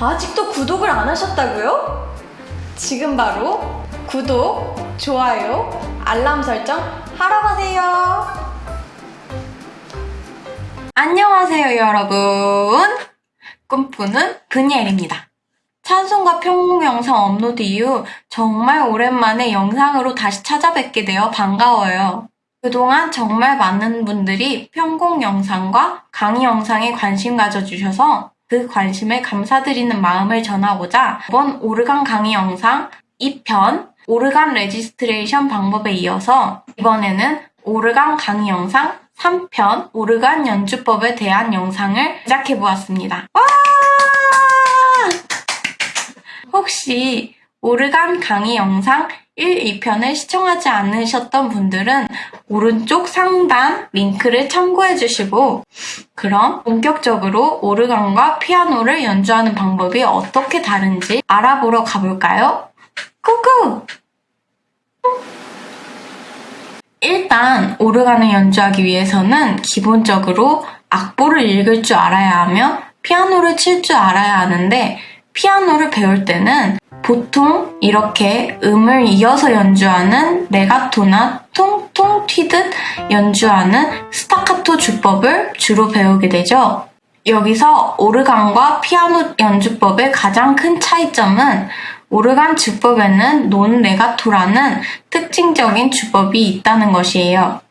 아직도 구독을 안 하셨다고요? 지금 바로 구독, 좋아요, 알람 설정 하러 가세요. 안녕하세요, 여러분. 꿈꾸는 브니엘입니다. 찬송과 평공 영상 업로드 이후 정말 오랜만에 영상으로 다시 찾아뵙게 되어 반가워요. 그동안 정말 많은 분들이 편곡 영상과 강의 영상에 관심 가져주셔서 그 관심에 감사드리는 마음을 전하고자 이번 오르간 강의 영상 2편 오르간 registration 방법에 이어서 이번에는 오르간 강의 영상 3편 오르간 연주법에 대한 영상을 제작해 보았습니다. 와! 혹시 오르간 강의 영상 1, 2편을 시청하지 않으셨던 분들은 오른쪽 상단 링크를 참고해 주시고 그럼 본격적으로 오르간과 피아노를 연주하는 방법이 어떻게 다른지 알아보러 가볼까요? 꾸꾸! 일단 오르간을 연주하기 위해서는 기본적으로 악보를 읽을 줄 알아야 하며 피아노를 칠 줄 알아야 하는데 피아노를 배울 때는 보통 이렇게 음을 이어서 연주하는 레가토나 통통 튀듯 연주하는 스타카토 주법을 주로 배우게 되죠. 여기서 오르간과 피아노 연주법의 가장 큰 차이점은 오르간 주법에는 논 레가토라는 특징적인 주법이 있다는 것이에요.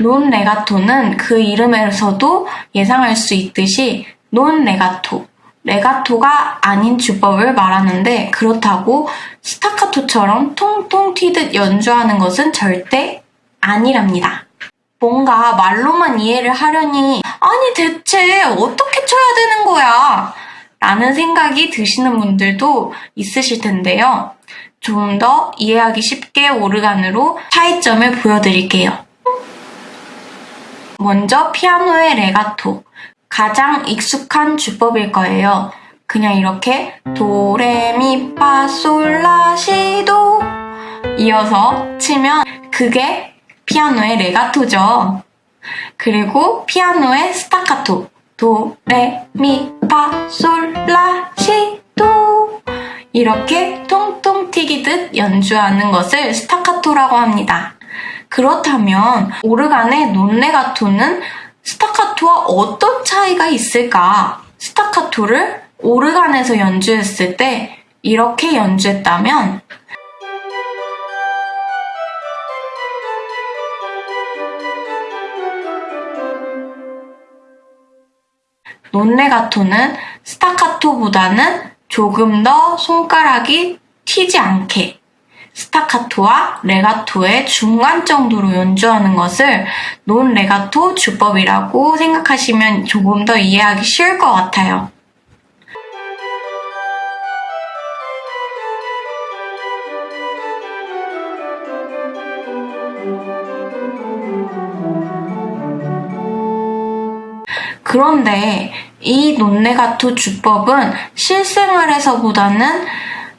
논 레가토는 그 이름에서도 예상할 수 있듯이 논 레가토, 레가토가 아닌 주법을 말하는데 그렇다고 스타카토처럼 통통 튀듯 연주하는 것은 절대 아니랍니다. 뭔가 말로만 이해를 하려니 아니 대체 어떻게 쳐야 되는 거야? 라는 생각이 드시는 분들도 있으실 텐데요. 좀 더 이해하기 쉽게 오르간으로 차이점을 보여드릴게요. 먼저 피아노의 레가토. 가장 익숙한 주법일 거예요. 그냥 이렇게 도레미파솔라시도 이어서 치면 그게 피아노의 레가토죠. 그리고 피아노의 스타카토 도레미파솔라시도 이렇게 통통 튀기듯 연주하는 것을 스타카토라고 합니다. 그렇다면 오르간의 논레가토는 스타카토와 어떤 차이가 있을까? 스타카토를 오르간에서 연주했을 때 이렇게 연주했다면 논레가토는 스타카토보다는 조금 더 손가락이 튀지 않게 스타카토와 레가토의 중간 정도로 연주하는 것을 논 레가토 주법이라고 생각하시면 조금 더 이해하기 쉬울 것 같아요. 그런데 이 논레가토 주법은 실생활에서보다는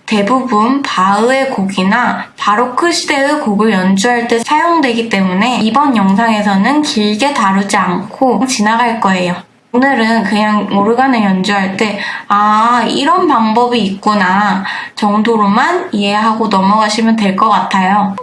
대부분 바흐의 곡이나 바로크 시대의 곡을 연주할 때 사용되기 때문에 이번 영상에서는 길게 다루지 않고 지나갈 거예요. 오늘은 그냥 오르간을 연주할 때, 아, 이런 방법이 있구나 정도로만 이해하고 넘어가시면 될 것 같아요.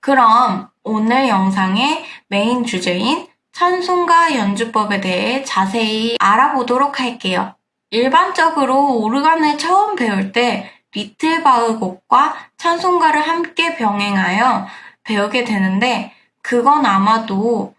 그럼 오늘 영상의 메인 주제인 찬송가 연주법에 대해 자세히 알아보도록 할게요. 일반적으로 오르간을 처음 배울 때 Little Bach 곡과 찬송가를 함께 병행하여 배우게 되는데 그건 아마도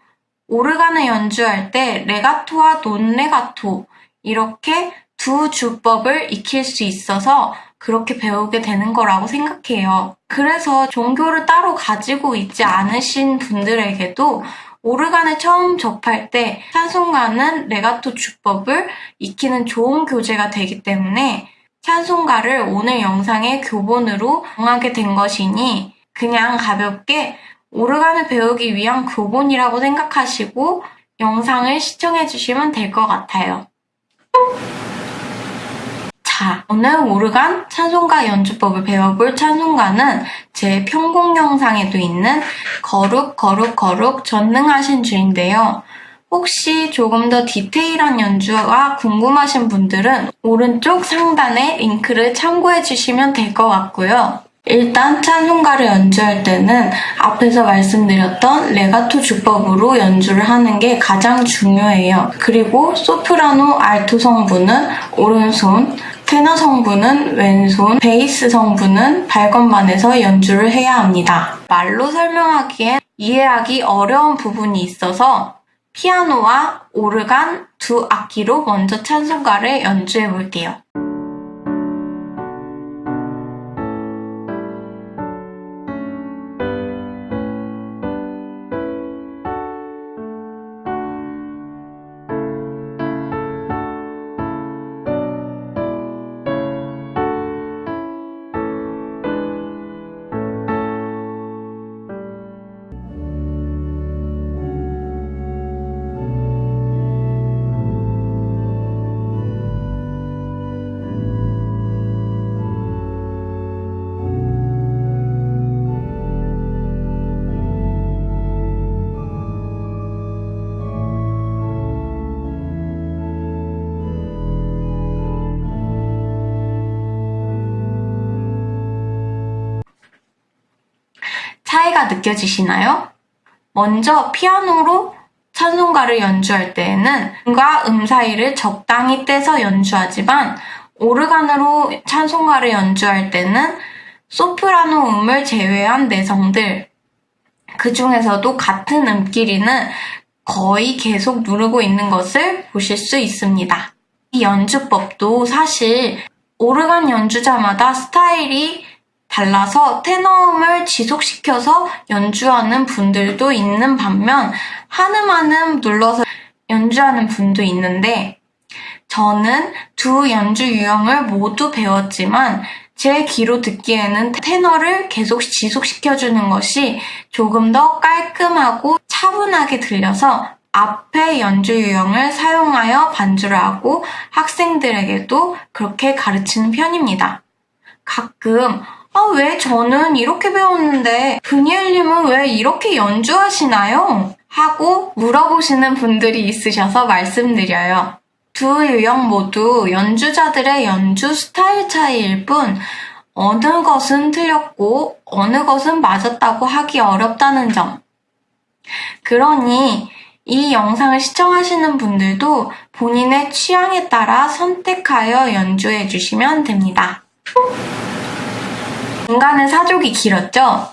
오르간을 연주할 때 레가토와 논레가토 이렇게 두 주법을 익힐 수 있어서 그렇게 배우게 되는 거라고 생각해요. 그래서 종교를 따로 가지고 있지 않으신 분들에게도 오르간을 처음 접할 때 찬송가는 레가토 주법을 익히는 좋은 교재가 되기 때문에 찬송가를 오늘 영상의 교본으로 정하게 된 것이니 그냥 가볍게 오르간을 배우기 위한 교본이라고 생각하시고 영상을 시청해 주시면 될 것 같아요. 자, 오늘 오르간 찬송가 연주법을 배워볼 찬송가는 제 편곡 영상에도 있는 거룩 거룩 거룩 전능하신 주인데요. 혹시 조금 더 디테일한 연주가 궁금하신 분들은 오른쪽 상단에 링크를 참고해 주시면 될 것 같고요. 일단 찬송가를 연주할 때는 앞에서 말씀드렸던 레가토 주법으로 연주를 하는 게 가장 중요해요. 그리고 소프라노 알토 성분은 오른손, 테너 성분은 왼손, 베이스 성분은 발건반에서 연주를 해야 합니다. 말로 설명하기엔 이해하기 어려운 부분이 있어서 피아노와 오르간 두 악기로 먼저 찬송가를 연주해 볼게요. 느껴지시나요? 먼저 피아노로 찬송가를 연주할 때에는 음과 음 사이를 적당히 떼서 연주하지만 오르간으로 찬송가를 연주할 때는 소프라노 음을 제외한 내성들 그 중에서도 같은 음끼리는 거의 계속 누르고 있는 것을 보실 수 있습니다. 이 연주법도 사실 오르간 연주자마다 스타일이 달라서 테너음을 지속시켜서 연주하는 분들도 있는 반면 한음한음 눌러서 연주하는 분도 있는데 저는 두 연주 유형을 모두 배웠지만 제 귀로 듣기에는 테너를 계속 지속시켜주는 것이 조금 더 깔끔하고 차분하게 들려서 앞에 연주 유형을 사용하여 반주를 하고 학생들에게도 그렇게 가르치는 편입니다. 가끔 아, 왜 저는 이렇게 배웠는데 브니엘님은 왜 이렇게 연주하시나요? 하고 물어보시는 분들이 있으셔서 말씀드려요. 두 유형 모두 연주자들의 연주 스타일 차이일 뿐 어느 것은 틀렸고 어느 것은 맞았다고 하기 어렵다는 점. 그러니 이 영상을 시청하시는 분들도 본인의 취향에 따라 선택하여 연주해 주시면 됩니다. 중간에 사족이 길었죠?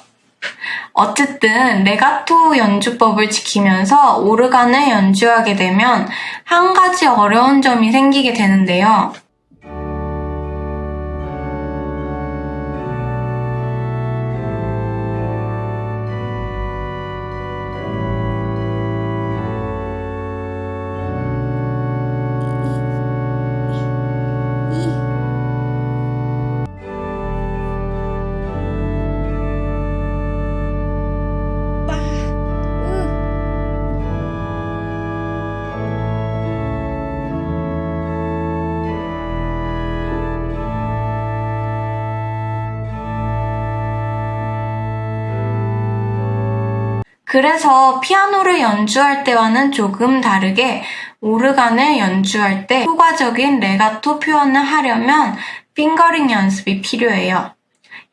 어쨌든 레가토 연주법을 지키면서 오르간을 연주하게 되면 한 가지 어려운 점이 생기게 되는데요. 그래서 피아노를 연주할 때와는 조금 다르게 오르간을 연주할 때 효과적인 레가토 표현을 하려면 핑거링 연습이 필요해요.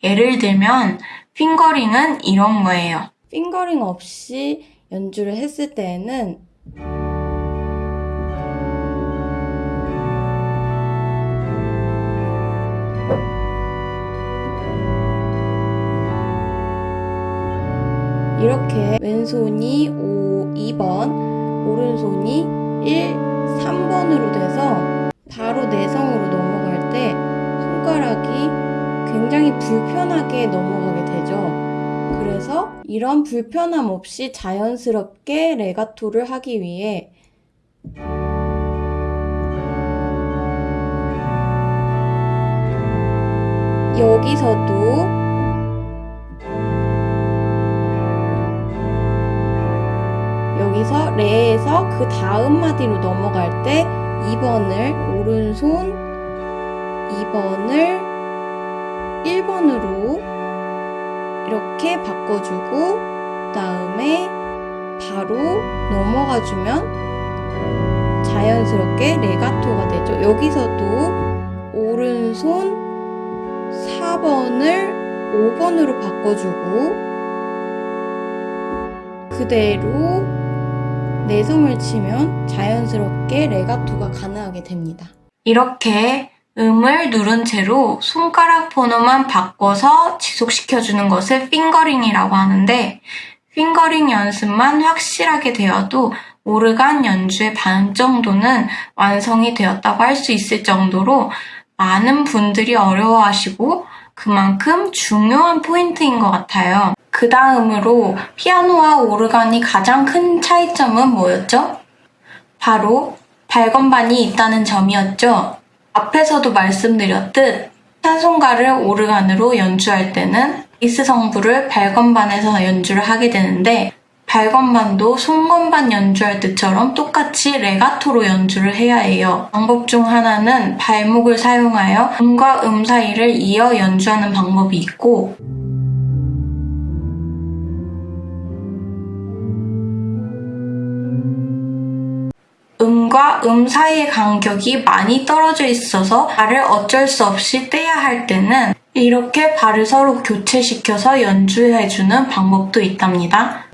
예를 들면 핑거링은 이런 거예요. 핑거링 없이 연주를 했을 때에는 이렇게 왼손이 5, 2번, 오른손이 1, 3번으로 돼서 바로 내성으로 넘어갈 때 손가락이 굉장히 불편하게 넘어가게 되죠. 그래서 이런 불편함 없이 자연스럽게 레가토를 하기 위해 여기서도 레에서 그 다음 마디로 넘어갈 때 2번을 오른손 2번을 1번으로 이렇게 바꿔주고 그 다음에 바로 넘어가 주면 자연스럽게 레가토가 되죠. 여기서도 오른손 4번을 5번으로 바꿔주고 그대로 내성을 치면 자연스럽게 레가토가 가능하게 됩니다. 이렇게 음을 누른 채로 손가락 번호만 바꿔서 지속시켜주는 것을 핑거링이라고 하는데 핑거링 연습만 확실하게 되어도 오르간 연주의 반 정도는 완성이 되었다고 할 수 있을 정도로 많은 분들이 어려워하시고 그만큼 중요한 포인트인 것 같아요. 그 다음으로 피아노와 오르간이 가장 큰 차이점은 뭐였죠? 바로 발건반이 있다는 점이었죠. 앞에서도 말씀드렸듯 찬송가를 오르간으로 연주할 때는 이스 성부를 발건반에서 연주를 하게 되는데 발건반도 손건반 연주할 때처럼 똑같이 레가토로 연주를 해야 해요. 방법 중 하나는 발목을 사용하여 음과 음 사이를 이어 연주하는 방법이 있고 음과 음 사이의 간격이 많이 떨어져 있어서 발을 어쩔 수 없이 떼야 할 때는 이렇게 발을 서로 교체시켜서 연주해주는 방법도 있답니다.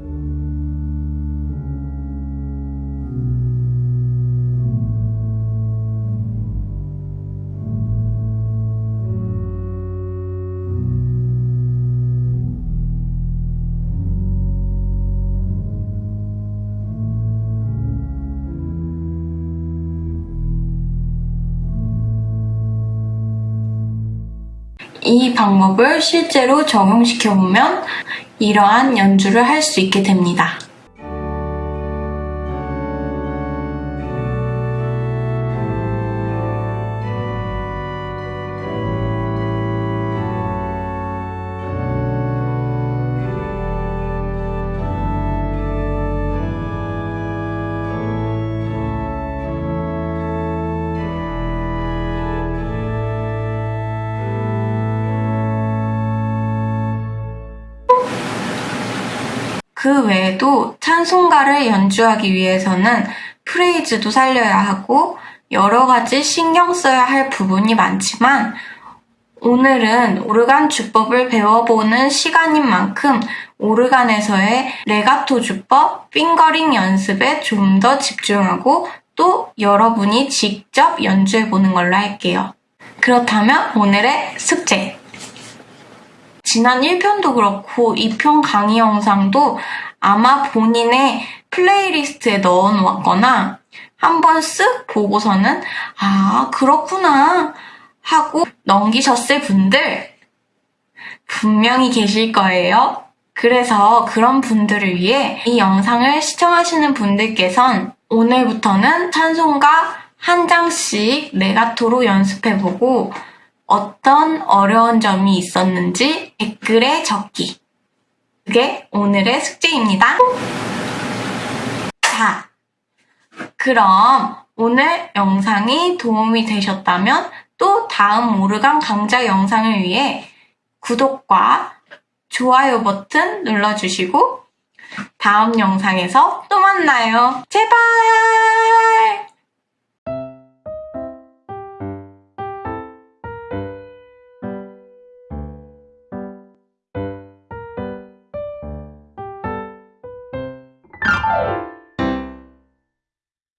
이 방법을 실제로 적용시켜 보면 이러한 연주를 할 수 있게 됩니다. 그 외에도 찬송가를 연주하기 위해서는 프레이즈도 살려야 하고 여러 가지 신경 써야 할 부분이 많지만 오늘은 오르간 주법을 배워보는 시간인 만큼 오르간에서의 레가토 주법, 핑거링 연습에 좀 더 집중하고 또 여러분이 직접 연주해보는 걸로 할게요. 그렇다면 오늘의 숙제! 지난 1편도 그렇고 2편 강의 영상도 아마 본인의 playlist에 넣어 놓았거나 한번 쓱 보고서는 아, 그렇구나 하고 넘기셨을 분들 분명히 계실 거예요. 그래서 그런 분들을 위해 이 영상을 시청하시는 분들께선 오늘부터는 찬송가 한 장씩 레가토로 연습해보고 어떤 어려운 점이 있었는지 댓글에 적기. 그게 오늘의 숙제입니다. 자, 그럼 오늘 영상이 도움이 되셨다면 또 다음 오르간 강좌 영상을 위해 구독과 좋아요 버튼 눌러주시고 다음 영상에서 또 만나요. 제발!